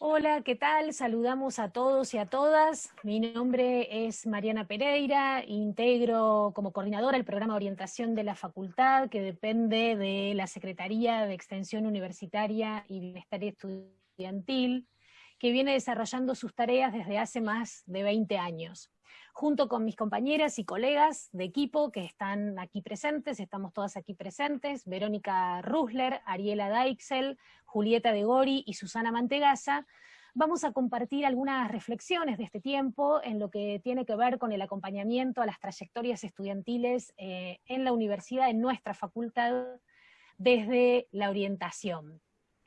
Hola, ¿qué tal? Saludamos a todos y a todas. Mi nombre es Mariana Pereira, integro como coordinadora el programa de orientación de la facultad que depende de la Secretaría de Extensión Universitaria y Bienestar Estudiantil, que viene desarrollando sus tareas desde hace más de 20 años. Junto con mis compañeras y colegas de equipo que están aquí presentes, estamos todas aquí presentes, Verónica Rusler, Ariela Deixel, Julieta de Gori y Susana Mantegaza, vamos a compartir algunas reflexiones de este tiempo en lo que tiene que ver con el acompañamiento a las trayectorias estudiantiles eh, en la universidad, en nuestra facultad, desde la orientación.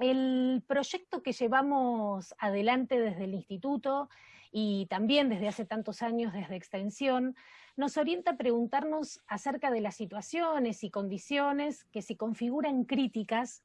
El proyecto que llevamos adelante desde el instituto y también desde hace tantos años desde Extensión, nos orienta a preguntarnos acerca de las situaciones y condiciones que se configuran críticas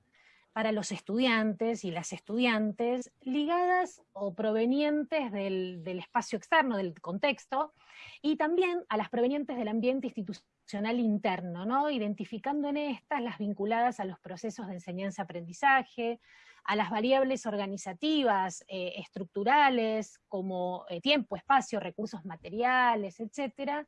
para los estudiantes y las estudiantes ligadas o provenientes del, del, espacio externo, del contexto, y también a las provenientes del ambiente institucional interno, ¿no? identificando en estas las vinculadas a los procesos de enseñanza-aprendizaje, a las variables organizativas, eh, estructurales, como eh, tiempo, espacio, recursos materiales, etcétera,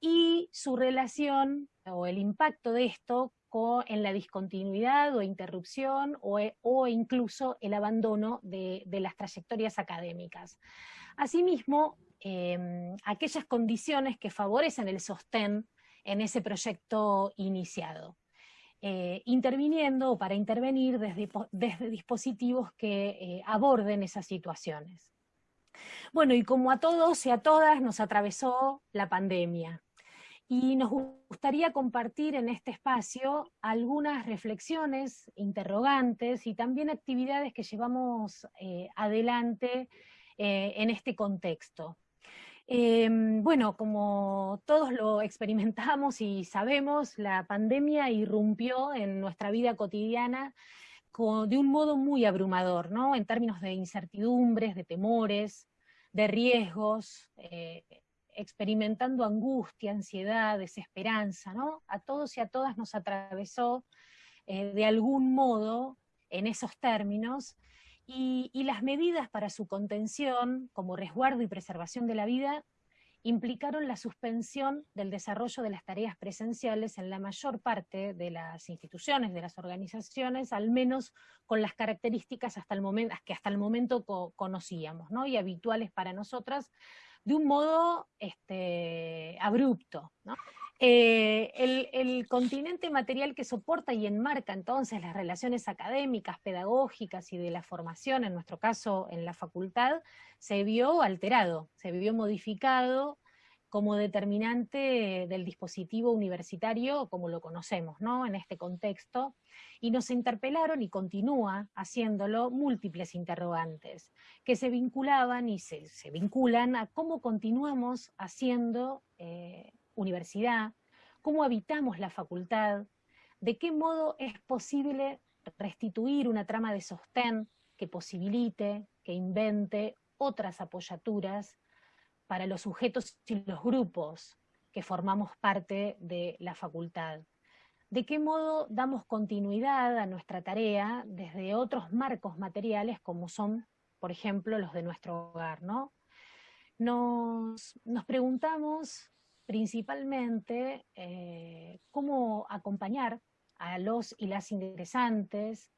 y su relación o el impacto de esto con, en la discontinuidad o interrupción o, e, o incluso el abandono de, las trayectorias académicas. Asimismo, eh, aquellas condiciones que favorecen el sostén en ese proyecto iniciado eh, interviniendo o para intervenir desde, desde dispositivos que eh, aborden esas situaciones. Bueno, y como a todos y a todas nos atravesó la pandemia, y nos gustaría compartir en este espacio algunas reflexiones, interrogantes y también actividades que llevamos eh, adelante en este contexto. Eh, bueno, como todos lo experimentamos y sabemos, la pandemia irrumpió en nuestra vida cotidiana de un modo muy abrumador, ¿no? En términos de incertidumbres, de temores, de riesgos, eh, experimentando angustia, ansiedad, desesperanza, ¿no? A todos y a todas nos atravesó eh, de algún modo en esos términos, y, y, las medidas para su contención, como resguardo y preservación de la vida, implicaron la suspensión del desarrollo de las tareas presenciales en la mayor parte de las instituciones, de las organizaciones, al menos con las características hasta el momento, que hasta el momento co conocíamos, ¿no? y habituales para nosotras, de un modo este, abrupto. Eh, el, el, continente material que soporta y enmarca entonces las relaciones académicas, pedagógicas y de la formación, en nuestro caso en la facultad, se vio alterado, se vio modificado como determinante del dispositivo universitario como lo conocemos, ¿no? En este contexto, y nos interpelaron y continúa haciéndolo múltiples interrogantes, que se vinculaban y se, se vinculan a cómo continuamos haciendo eh, universidad, cómo habitamos la facultad, de qué modo es posible restituir una trama de sostén que posibilite, que invente otras apoyaturas para los sujetos y los grupos que formamos parte de la facultad. ¿De qué modo damos continuidad a nuestra tarea desde otros marcos materiales como son, por ejemplo, los de nuestro hogar? ¿no? Nos, preguntamos principalmente eh, cómo acompañar a los y las ingresantes,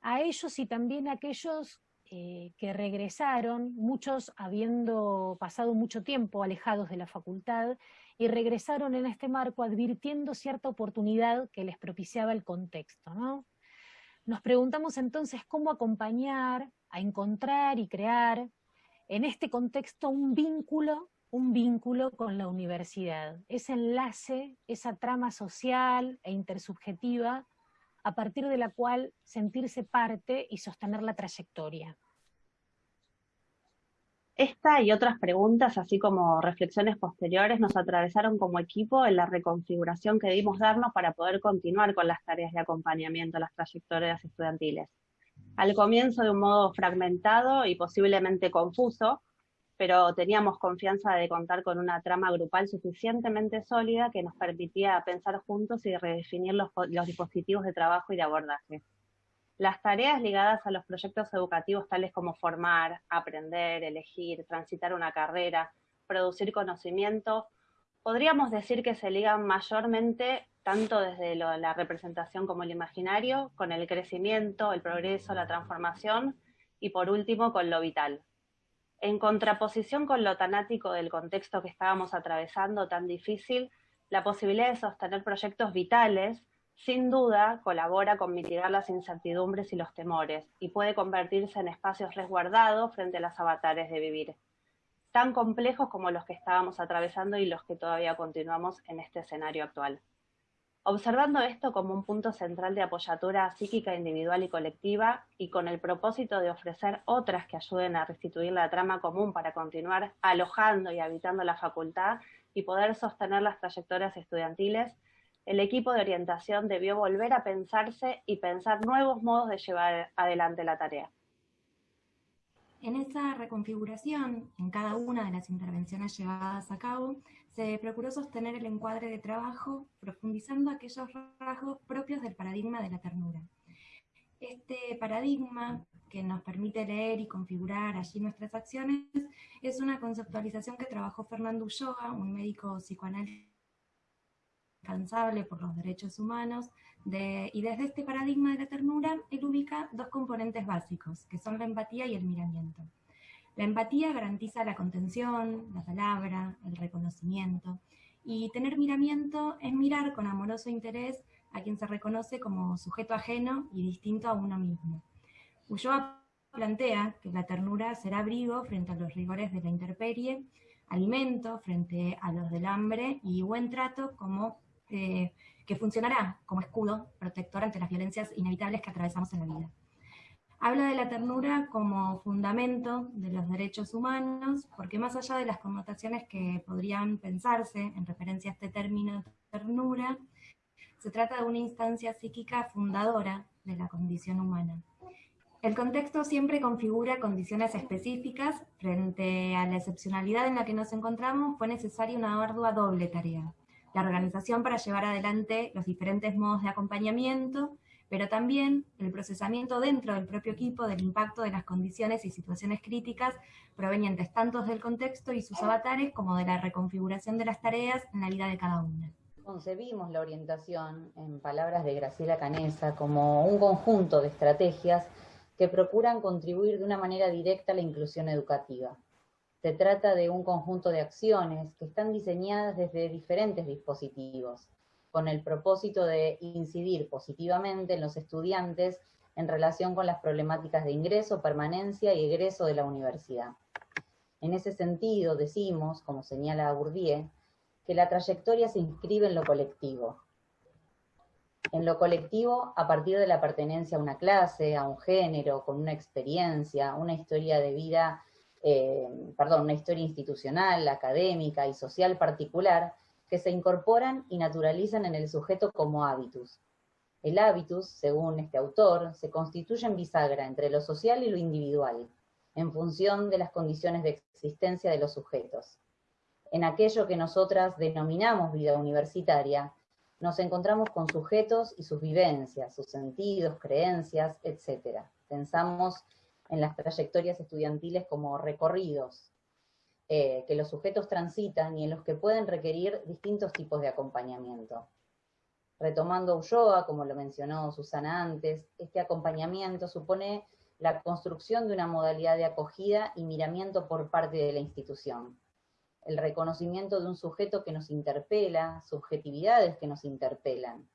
a ellos y también a aquellos eh, que regresaron, muchos habiendo pasado mucho tiempo alejados de la facultad, y regresaron en este marco advirtiendo cierta oportunidad que les propiciaba el contexto. ¿no? Nos preguntamos entonces cómo acompañar a encontrar y crear en este contexto un vínculo un vínculo con la universidad, ese enlace, esa trama social e intersubjetiva a partir de la cual sentirse parte y sostener la trayectoria. Esta y otras preguntas, así como reflexiones posteriores, nos atravesaron como equipo en la reconfiguración que debimos darnos para poder continuar con las tareas de acompañamiento a las trayectorias estudiantiles. Al comienzo de un modo fragmentado y posiblemente confuso, pero teníamos confianza de contar con una trama grupal suficientemente sólida que nos permitía pensar juntos y redefinir los, los dispositivos de trabajo y de abordaje. Las tareas ligadas a los proyectos educativos tales como formar, aprender, elegir, transitar una carrera, producir conocimiento, podríamos decir que se ligan mayormente tanto desde la representación como el imaginario, con el crecimiento, el progreso, la transformación y por último con lo vital. En contraposición con lo tanático del contexto que estábamos atravesando tan difícil, la posibilidad de sostener proyectos vitales sin duda colabora con mitigar las incertidumbres y los temores y puede convertirse en espacios resguardados frente a las avatares de vivir tan complejos como los que estábamos atravesando y los que todavía continuamos en este escenario actual. Observando esto como un punto central de apoyatura psíquica individual y colectiva y con el propósito de ofrecer otras que ayuden a restituir la trama común para continuar alojando y habitando la facultad y poder sostener las trayectorias estudiantiles, el equipo de orientación debió volver a pensarse y pensar nuevos modos de llevar adelante la tarea. En esa reconfiguración, en cada una de las intervenciones llevadas a cabo, se procuró sostener el encuadre de trabajo profundizando aquellos rasgos propios del paradigma de la ternura. Este paradigma, que nos permite leer y configurar allí nuestras acciones, es una conceptualización que trabajó Fernando Ulloa, un médico psicoanalista incansable por los derechos humanos, y desde este paradigma de la ternura, él ubica dos componentes básicos, que son la empatía y el miramiento. La empatía garantiza la contención, la palabra, el reconocimiento, y tener miramiento es mirar con amoroso interés a quien se reconoce como sujeto ajeno y distinto a uno mismo. Ulloa plantea que la ternura será abrigo frente a los rigores de la intemperie, alimento frente a los del hambre y buen trato como eh, que funcionará como escudo protector ante las violencias inevitables que atravesamos en la vida. Habla de la ternura como fundamento de los derechos humanos, porque más allá de las connotaciones que podrían pensarse en referencia a este término ternura, se trata de una instancia psíquica fundadora de la condición humana. El contexto siempre configura condiciones específicas. Frente a la excepcionalidad en la que nos encontramos, fue necesaria una ardua doble tarea la organización para llevar adelante los diferentes modos de acompañamiento, pero también el procesamiento dentro del propio equipo del impacto de las condiciones y situaciones críticas provenientes tanto del contexto y sus avatares como de la reconfiguración de las tareas en la vida de cada una. Concebimos la orientación, en palabras de Graciela Canesa, como un conjunto de estrategias que procuran contribuir de una manera directa a la inclusión educativa. Se trata de un conjunto de acciones que están diseñadas desde diferentes dispositivos, con el propósito de incidir positivamente en los estudiantes en relación con las problemáticas de ingreso, permanencia y egreso de la universidad. En ese sentido, decimos, como señala Bourdieu, que la trayectoria se inscribe en lo colectivo. En lo colectivo, a partir de la pertenencia a una clase, a un género, con una experiencia, una historia de vida eh, perdón, una historia institucional, académica y social particular que se incorporan y naturalizan en el sujeto como hábitus. El hábitus, según este autor, se constituye en bisagra entre lo social y lo individual, en función de las condiciones de existencia de los sujetos. En aquello que nosotras denominamos vida universitaria, nos encontramos con sujetos y sus vivencias, sus sentidos, creencias, etc. Pensamos en las trayectorias estudiantiles como recorridos eh, que los sujetos transitan y en los que pueden requerir distintos tipos de acompañamiento. Retomando Ulloa, como lo mencionó Susana antes, este acompañamiento supone la construcción de una modalidad de acogida y miramiento por parte de la institución. El reconocimiento de un sujeto que nos interpela, subjetividades que nos interpelan,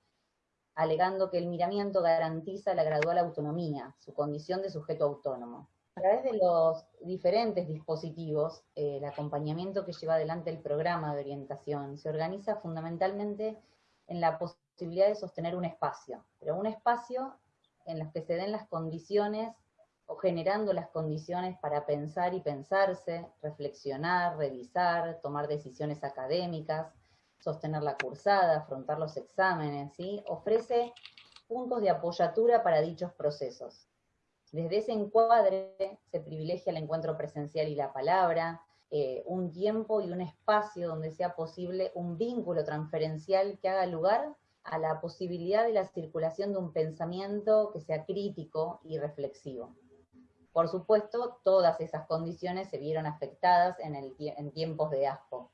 alegando que el miramiento garantiza la gradual autonomía, su condición de sujeto autónomo. A través de los diferentes dispositivos, eh, el acompañamiento que lleva adelante el programa de orientación se organiza fundamentalmente en la posibilidad de sostener un espacio, pero un espacio en los que se den las condiciones o generando las condiciones para pensar y pensarse, reflexionar, revisar, tomar decisiones académicas, sostener la cursada, afrontar los exámenes, ¿sí? ofrece puntos de apoyatura para dichos procesos. Desde ese encuadre se privilegia el encuentro presencial y la palabra, eh, un tiempo y un espacio donde sea posible un vínculo transferencial que haga lugar a la posibilidad de la circulación de un pensamiento que sea crítico y reflexivo. Por supuesto, todas esas condiciones se vieron afectadas en, tiempos de ASPO.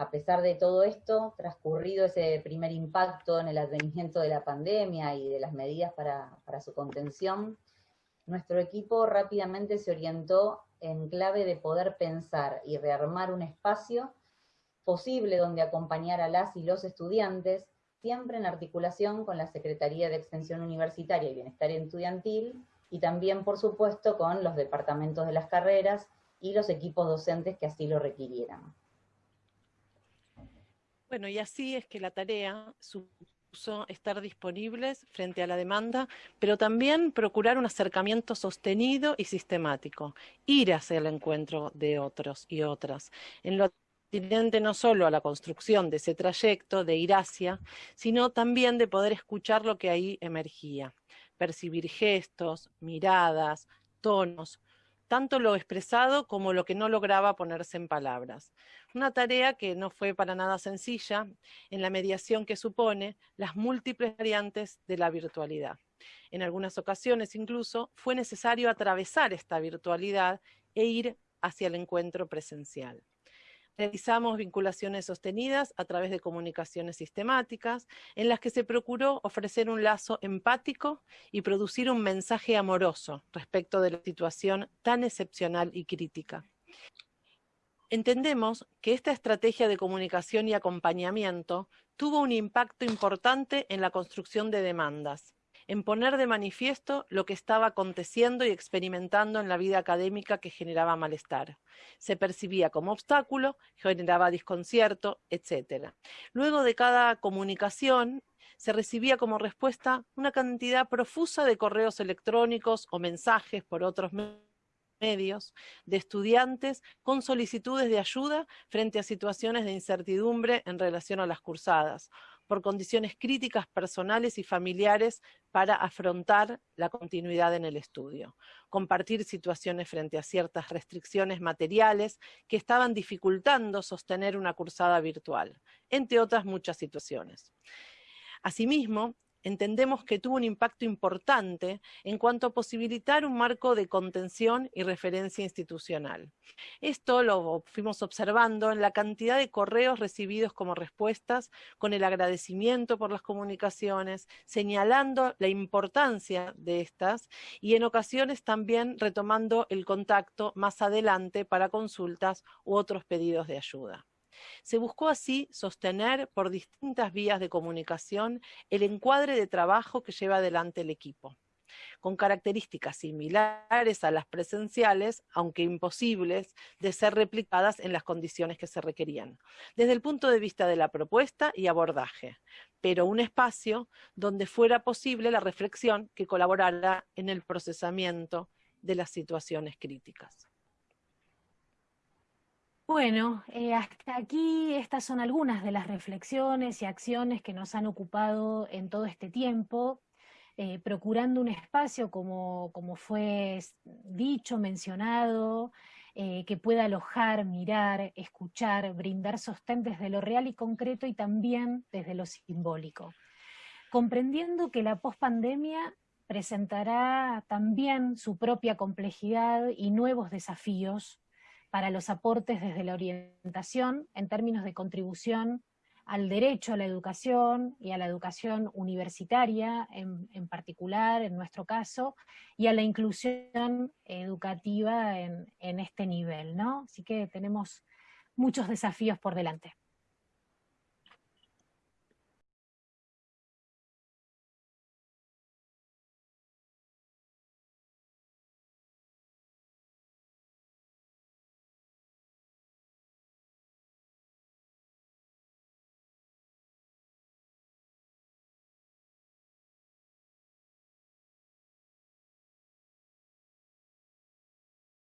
A pesar de todo esto, transcurrido ese primer impacto en el advenimiento de la pandemia y de las medidas para, para su contención, nuestro equipo rápidamente se orientó en clave de poder pensar y rearmar un espacio posible donde acompañar a las y los estudiantes, siempre en articulación con la Secretaría de Extensión Universitaria y Bienestar Estudiantil, y también, por supuesto, con los departamentos de las carreras y los equipos docentes que así lo requirieran. Bueno, y así es que la tarea supuso estar disponibles frente a la demanda, pero también procurar un acercamiento sostenido y sistemático, ir hacia el encuentro de otros y otras, en lo no solo a la construcción de ese trayecto de ir hacia, sino también de poder escuchar lo que ahí emergía, percibir gestos, miradas, tonos, tanto lo expresado como lo que no lograba ponerse en palabras. Una tarea que no fue para nada sencilla en la mediación que supone las múltiples variantes de la virtualidad. En algunas ocasiones incluso fue necesario atravesar esta virtualidad e ir hacia el encuentro presencial. Realizamos vinculaciones sostenidas a través de comunicaciones sistemáticas, en las que se procuró ofrecer un lazo empático y producir un mensaje amoroso respecto de la situación tan excepcional y crítica. Entendemos que esta estrategia de comunicación y acompañamiento tuvo un impacto importante en la construcción de demandas, en poner de manifiesto lo que estaba aconteciendo y experimentando en la vida académica que generaba malestar. Se percibía como obstáculo, generaba desconcierto, etc. Luego de cada comunicación, se recibía como respuesta una cantidad profusa de correos electrónicos o mensajes por otros medios de estudiantes con solicitudes de ayuda frente a situaciones de incertidumbre en relación a las cursadas, por condiciones críticas personales y familiares para afrontar la continuidad en el estudio, compartir situaciones frente a ciertas restricciones materiales que estaban dificultando sostener una cursada virtual, entre otras muchas situaciones. Asimismo, entendemos que tuvo un impacto importante en cuanto a posibilitar un marco de contención y referencia institucional. Esto lo fuimos observando en la cantidad de correos recibidos como respuestas, con el agradecimiento por las comunicaciones, señalando la importancia de estas y en ocasiones también retomando el contacto más adelante para consultas u otros pedidos de ayuda. Se buscó así sostener por distintas vías de comunicación el encuadre de trabajo que lleva adelante el equipo con características similares a las presenciales, aunque imposibles de ser replicadas en las condiciones que se requerían, desde el punto de vista de la propuesta y abordaje, pero un espacio donde fuera posible la reflexión que colaborara en el procesamiento de las situaciones críticas. Bueno, eh, hasta aquí estas son algunas de las reflexiones y acciones que nos han ocupado en todo este tiempo, eh, procurando un espacio, como, como, fue dicho, mencionado, eh, que pueda alojar, mirar, escuchar, brindar sostén desde lo real y concreto y también desde lo simbólico. Comprendiendo que la pospandemia presentará también su propia complejidad y nuevos desafíos para los aportes desde la orientación en términos de contribución al derecho a la educación y a la educación universitaria en, particular, en nuestro caso, y a la inclusión educativa en, en este nivel, ¿no? Así que tenemos muchos desafíos por delante.